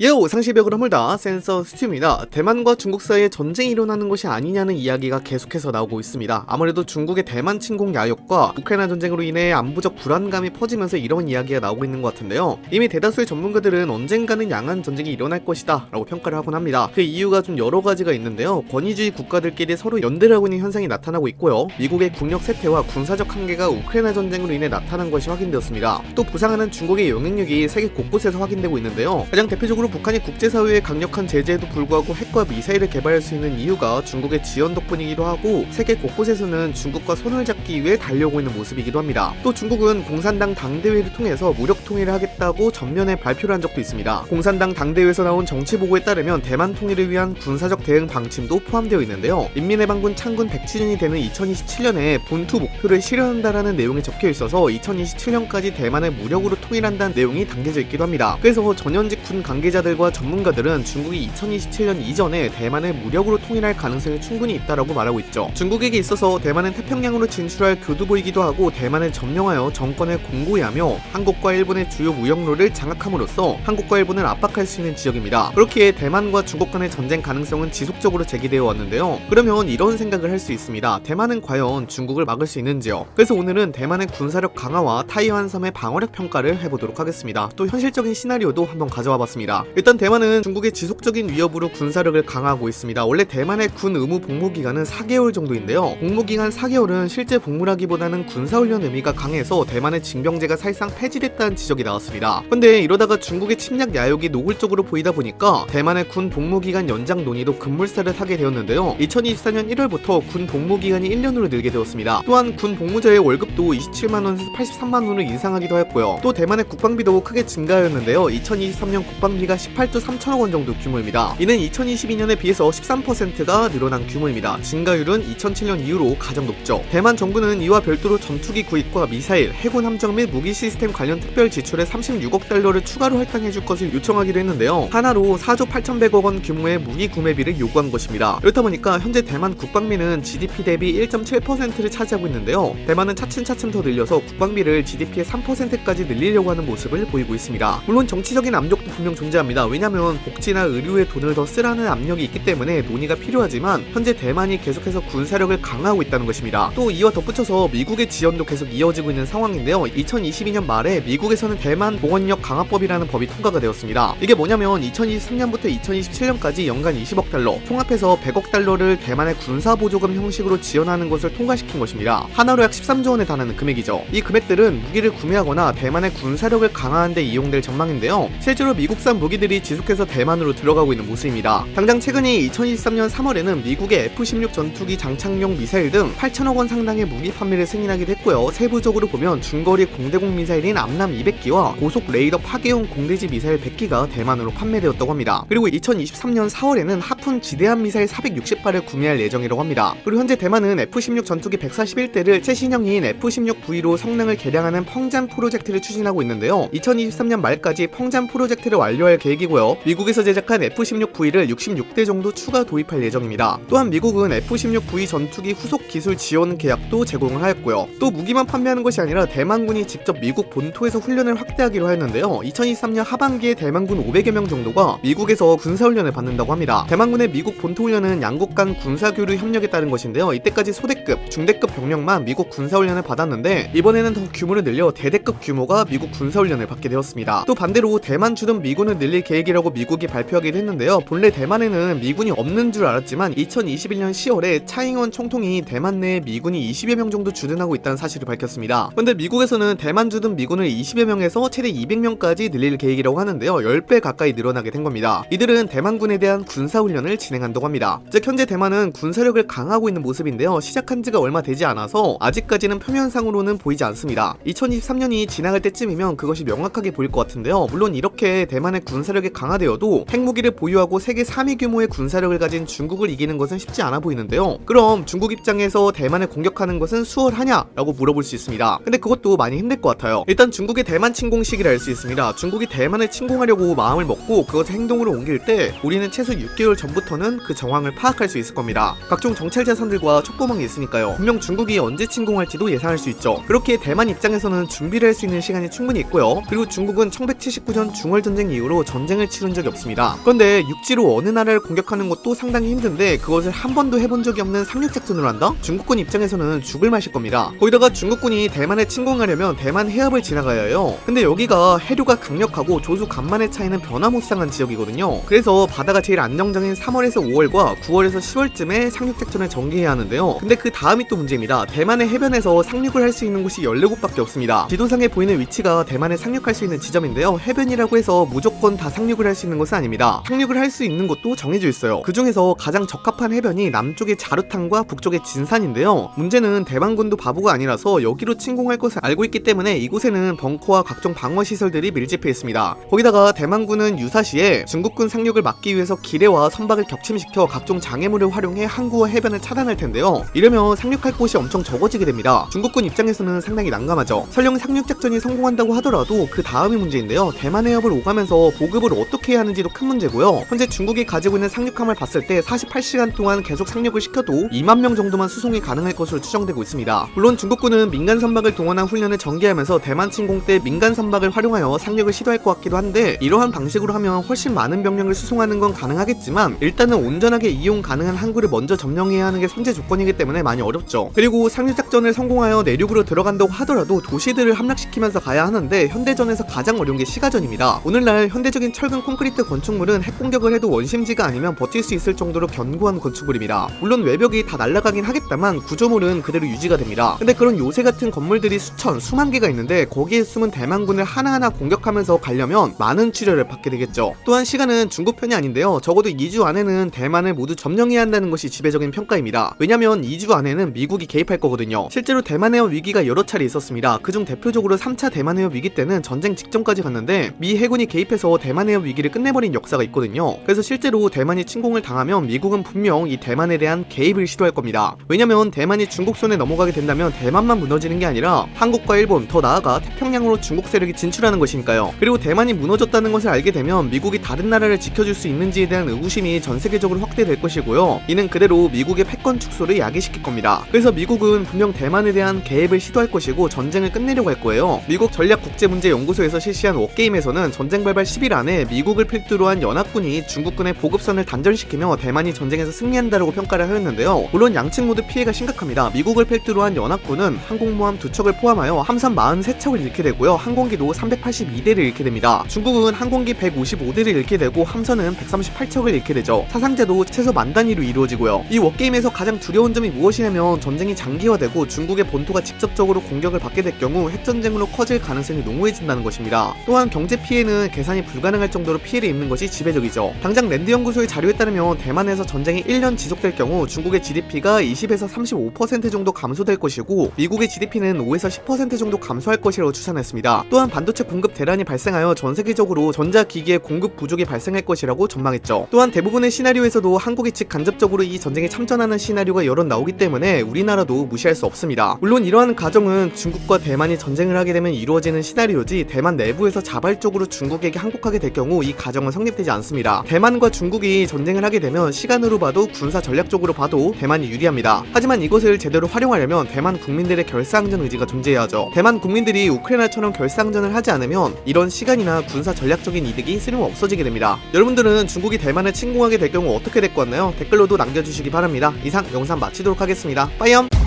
예오 상시벽을 허물다 센서 스튜입니다. 대만과 중국 사이에 전쟁이 일어나는 것이 아니냐는 이야기가 계속해서 나오고 있습니다. 아무래도 중국의 대만 침공 야욕과 우크라이나 전쟁으로 인해 안보적 불안감이 퍼지면서 이런 이야기가 나오고 있는 것 같은데요. 이미 대다수의 전문가들은 언젠가는 양안 전쟁이 일어날 것이다 라고 평가를 하곤 합니다. 그 이유가 좀 여러 가지가 있는데요. 권위주의 국가들끼리 서로 연대를 하고 있는 현상이 나타나고 있고요. 미국의 국력 쇠퇴와 군사적 한계가 우크라이나 전쟁으로 인해 나타난 것이 확인되었습니다. 또 부상하는 중국의 영향력이 세계 곳곳에서 확인되고 있는데요. 가장 대표적으로 북한이 국제사회의 강력한 제재에도 불구하고 핵과 미사일을 개발할 수 있는 이유가 중국의 지원 덕분이기도 하고 세계 곳곳에서는 중국과 손을 잡기 위해 달려오고 있는 모습이기도 합니다. 또 중국은 공산당 당대회를 통해서 무력 통일을 하겠다고 전면에 발표를 한 적도 있습니다. 공산당 당대회에서 나온 정치 보고에 따르면 대만 통일을 위한 군사적 대응 방침도 포함되어 있는데요. 인민해방군 창군 100주년이 되는 2027년에 본투 목표를 실현한다라는 내용이 적혀 있어서 2027년까지 대만을 무력으로 통일한다는 내용이 담겨져 있기도 합니다. 그래서 전현직 군 관계자 들과 전문가들은 중국이 2027년 이전에 대만을 무력으로 통일할 가능성이 충분히 있다라고 말하고 있죠. 중국에게 있어서 대만은 태평양으로 진출할 교두보이기도 하고 대만을 점령하여 정권을 공고히 하며 한국과 일본의 주요 무역로를 장악함으로써 한국과 일본을 압박할 수 있는 지역입니다. 그렇기에 대만과 중국 간의 전쟁 가능성은 지속적으로 제기되어 왔는데요. 그러면 이런 생각을 할 수 있습니다. 대만은 과연 중국을 막을 수 있는지요? 그래서 오늘은 대만의 군사력 강화와 타이완 섬의 방어력 평가를 해보도록 하겠습니다. 또 현실적인 시나리오도 한번 가져와 봤습니다. 일단 대만은 중국의 지속적인 위협으로 군사력을 강화하고 있습니다. 원래 대만의 군 의무 복무 기간은 4개월 정도인데요. 복무 기간 4개월은 실제 복무라기보다는 군사훈련 의미가 강해서 대만의 징병제가 사실상 폐지됐다는 지적이 나왔습니다. 근데 이러다가 중국의 침략 야욕이 노골적으로 보이다 보니까 대만의 군 복무 기간 연장 논의도 급물살을 타게 되었는데요. 2024년 1월부터 군 복무 기간이 1년으로 늘게 되었습니다. 또한 군 복무자의 월급도 27만 원에서 83만 원을 인상하기도 했고요. 또 대만의 국방비도 크게 증가하였는데요. 2023년 국방비가 18조 3천억 원 정도 규모입니다. 이는 2022년에 비해서 13%가 늘어난 규모입니다. 증가율은 2007년 이후로 가장 높죠. 대만 정부는 이와 별도로 전투기 구입과 미사일, 해군 함정 및 무기 시스템 관련 특별 지출에 36억 달러를 추가로 할당해줄 것을 요청하기로 했는데요. 하나로 4조 8,100억 원 규모의 무기 구매비를 요구한 것입니다. 그렇다 보니까 현재 대만 국방비는 GDP 대비 1.7%를 차지하고 있는데요. 대만은 차츰차츰 더 늘려서 국방비를 GDP의 3%까지 늘리려고 하는 모습을 보이고 있습니다. 물론 정치적인 압력도 분명 존재합니다. 왜냐하면 복지나 의료에 돈을 더 쓰라는 압력이 있기 때문에 논의가 필요하지만 현재 대만이 계속해서 군사력을 강화하고 있다는 것입니다. 또 이와 덧붙여서 미국의 지원도 계속 이어지고 있는 상황인데요. 2022년 말에 미국에서는 대만 보건력 강화법이라는 법이 통과가 되었습니다. 이게 뭐냐면 2023년부터 2027년까지 연간 20억 달러, 통합해서 100억 달러를 대만의 군사 보조금 형식으로 지원하는 것을 통과시킨 것입니다. 하나로 약 13조 원에 달하는 금액이죠. 이 금액들은 무기를 구매하거나 대만의 군사력을 강화하는 데 이용될 전망인데요. 실제로 미국산 무기 들이 지속해서 대만으로 들어가고 있는 모습입니다. 당장 최근에 2023년 3월에는 미국의 F-16 전투기 장착용 미사일 등 8천억 원 상당의 무기 판매를 승인하기도 했고요. 세부적으로 보면 중거리 공대공 미사일인 암남 200기와 고속 레이더 파괴용 공대지 미사일 100기가 대만으로 판매되었다고 합니다. 그리고 2023년 4월에는 하푼 지대함 미사일 460발을 구매할 예정이라고 합니다. 그리고 현재 대만은 F-16 전투기 141대를 최신형인 F-16V로 성능을 개량하는 펑잔 프로젝트를 추진하고 있는데요. 2023년 말까지 펑잔 프로젝트를 완료할 계획이고요. 미국에서 제작한 F-16V를 66대 정도 추가 도입할 예정입니다. 또한 미국은 F-16V 전투기 후속 기술 지원 계약도 제공을 하였고요. 또 무기만 판매하는 것이 아니라 대만군이 직접 미국 본토에서 훈련을 확대하기로 하였는데요. 2023년 하반기에 대만군 500여 명 정도가 미국에서 군사훈련을 받는다고 합니다. 대만군의 미국 본토 훈련은 양국 간 군사교류 협력에 따른 것인데요. 이때까지 소대급, 중대급 병력만 미국 군사훈련을 받았는데 이번에는 더 규모를 늘려 대대급 규모가 미국 군사훈련을 받게 되었습니다. 또 반대로 대만 주둔 미군을 늘릴 계획이라고 미국이 발표하기도 했는데요. 본래 대만에는 미군이 없는 줄 알았지만 2021년 10월에 차잉원 총통이 대만 내에 미군이 20여 명 정도 주둔하고 있다는 사실을 밝혔습니다. 근데 미국에서는 대만 주둔 미군을 20여 명에서 최대 200명까지 늘릴 계획이라고 하는데요. 10배 가까이 늘어나게 된 겁니다. 이들은 대만군에 대한 군사훈련을 진행한다고 합니다. 즉 현재 대만은 군사력을 강하고 있는 모습인데요. 시작한 지가 얼마 되지 않아서 아직까지는 표면상으로는 보이지 않습니다. 2023년이 지나갈 때쯤이면 그것이 명확하게 보일 것 같은데요. 물론 이렇게 대만의 군사력이 강화되어도 핵무기를 보유하고 세계 3위 규모의 군사력을 가진 중국을 이기는 것은 쉽지 않아 보이는데요. 그럼 중국 입장에서 대만을 공격하는 것은 수월하냐? 라고 물어볼 수 있습니다. 근데 그것도 많이 힘들 것 같아요. 일단 중국의 대만 침공 시기를 알 수 있습니다. 중국이 대만을 침공하려고 마음을 먹고 그것을 행동으로 옮길 때 우리는 최소 6개월 전부터는 그 정황을 파악할 수 있을 겁니다. 각종 정찰 자산들과 촉구망이 있으니까요. 분명 중국이 언제 침공할지도 예상할 수 있죠. 그렇게 대만 입장에서는 준비를 할 수 있는 시간이 충분히 있고요. 그리고 중국은 1179년 중월 전쟁 이후로 전쟁을 치른 적이 없습니다. 그런데 육지로 어느 나라를 공격하는 것도 상당히 힘든데 그것을 한 번도 해본 적이 없는 상륙작전을 한다? 중국군 입장에서는 죽을 맛일 겁니다. 거기다가 중국군이 대만에 침공하려면 대만 해협을 지나가야 해요. 근데 여기가 해류가 강력하고 조수 간만의 차이는 변화무쌍한 지역이거든요. 그래서 바다가 제일 안정적인 3월에서 5월과 9월에서 10월쯤에 상륙작전을 전개해야 하는데요. 근데 그 다음이 또 문제입니다. 대만의 해변에서 상륙을 할 수 있는 곳이 14곳밖에 없습니다. 지도상에 보이는 위치가 대만에 상륙할 수 있는 지점인데요. 해변이라고 해서 무조건 다 상륙을 할 수 있는 곳은 아닙니다. 상륙을 할 수 있는 곳도 정해져 있어요. 그 중에서 가장 적합한 해변이 남쪽의 자루탄과 북쪽의 진산인데요. 문제는 대만군도 바보가 아니라서 여기로 침공할 것을 알고 있기 때문에 이곳에는 벙커와 각종 방어 시설들이 밀집해 있습니다. 거기다가 대만군은 유사시에 중국군 상륙을 막기 위해서 기뢰와 선박을 격침시켜 각종 장애물을 활용해 항구와 해변을 차단할 텐데요. 이러면 상륙할 곳이 엄청 적어지게 됩니다. 중국군 입장에서는 상당히 난감하죠. 설령 상륙 작전이 성공한다고 하더라도 그 다음이 문제인데요. 대만 해협을 오가면서 보 급을 어떻게 해야 하는지도 큰 문제고요. 현재 중국이 가지고 있는 상륙함을 봤을 때 48시간 동안 계속 상륙을 시켜도 2만 명 정도만 수송이 가능할 것으로 추정되고 있습니다. 물론 중국군은 민간 선박을 동원한 훈련을 전개하면서 대만 침공 때 민간 선박을 활용하여 상륙을 시도할 것 같기도 한데 이러한 방식으로 하면 훨씬 많은 병력을 수송하는 건 가능하겠지만 일단은 온전하게 이용 가능한 항구를 먼저 점령해야 하는 게 선제 조건이기 때문에 많이 어렵죠. 그리고 상륙 작전을 성공하여 내륙으로 들어간다고 하더라도 도시들을 함락시키면서 가야 하는데 현대전에서 가장 어려운 게 시가전입니다. 오늘날 현대 적인 철근 콘크리트 건축물은 핵 공격을 해도 원심지가 아니면 버틸 수 있을 정도로 견고한 건축물입니다. 물론 외벽이 다 날아가긴 하겠다만 구조물은 그대로 유지가 됩니다. 근데 그런 요새 같은 건물들이 수천, 수만 개가 있는데 거기에 숨은 대만군을 하나하나 공격하면서 가려면 많은 치료를 받게 되겠죠. 또한 시간은 중국 편이 아닌데요. 적어도 2주 안에는 대만을 모두 점령해야 한다는 것이 지배적인 평가입니다. 왜냐면 2주 안에는 미국이 개입할 거거든요. 실제로 대만해협 위기가 여러 차례 있었습니다. 그중 대표적으로 3차 대만해협 위기 때는 전쟁 직전까지 갔는데 미 해군이 개입해서 대만해협 위기를 끝내버린 역사가 있거든요. 그래서 실제로 대만이 침공을 당하면 미국은 분명 이 대만에 대한 개입을 시도할 겁니다. 왜냐면 대만이 중국 손에 넘어가게 된다면 대만만 무너지는 게 아니라 한국과 일본 더 나아가 태평양으로 중국 세력이 진출하는 것이니까요. 그리고 대만이 무너졌다는 것을 알게 되면 미국이 다른 나라를 지켜줄 수 있는지에 대한 의구심이 전 세계적으로 확대될 것이고요. 이는 그대로 미국의 패권 축소를 야기시킬 겁니다. 그래서 미국은 분명 대만에 대한 개입을 시도할 것이고 전쟁을 끝내려고 할 거예요. 미국 전략국제문제연구소에서 실시한 워게임에서는 전쟁 발발 10일 안에 미국을 필두로 한 연합군이 중국군의 보급선을 단절시키며 대만이 전쟁에서 승리한다라고 평가를 하였는데요. 물론 양측 모두 피해가 심각합니다. 미국을 필두로 한 연합군은 항공모함 두 척을 포함하여 함선 43척을 잃게 되고요. 항공기도 382대를 잃게 됩니다. 중국은 항공기 155대를 잃게 되고 함선은 138척을 잃게 되죠. 사상자도 최소 만 단위로 이루어지고요. 이 워게임에서 가장 두려운 점이 무엇이냐면 전쟁이 장기화되고 중국의 본토가 직접적으로 공격을 받게 될 경우 핵전쟁으로 커질 가능성이 농후해진다는 것입니다. 또한 경제 피해는 계산이 불가 능할 정도로 피해를 입는 것이 지배적이죠. 당장 랜드 연구소의 자료에 따르면 대만에서 전쟁이 1년 지속될 경우 중국의 GDP가 20에서 35% 정도 감소될 것이고 미국의 GDP는 5에서 10% 정도 감소할 것이라고 추산했습니다. 또한 반도체 공급 대란이 발생하여 전 세계적으로 전자기기의 공급 부족이 발생할 것이라고 전망했죠. 또한 대부분의 시나리오에서도 한국이 즉 간접적으로 이 전쟁에 참전하는 시나리오가 여러 나오기 때문에 우리나라도 무시할 수 없습니다. 물론 이러한 가정은 중국과 대만이 전쟁을 하게 되면 이루어지는 시나리오지 대만 내부에서 자발적으로 중국에게 항복하게 될 경우 이 가정은 성립되지 않습니다. 대만과 중국이 전쟁을 하게 되면 시간으로 봐도 군사 전략적으로 봐도 대만이 유리합니다. 하지만 이것을 제대로 활용하려면 대만 국민들의 결사항전 의지가 존재해야죠. 대만 국민들이 우크라이나처럼 결사항전을 하지 않으면 이런 시간이나 군사 전략적인 이득이 쓸모 없어지게 됩니다. 여러분들은 중국이 대만을 침공하게 될 경우 어떻게 될 것 같나요? 댓글로도 남겨주시기 바랍니다. 이상 영상 마치도록 하겠습니다. 빠이염!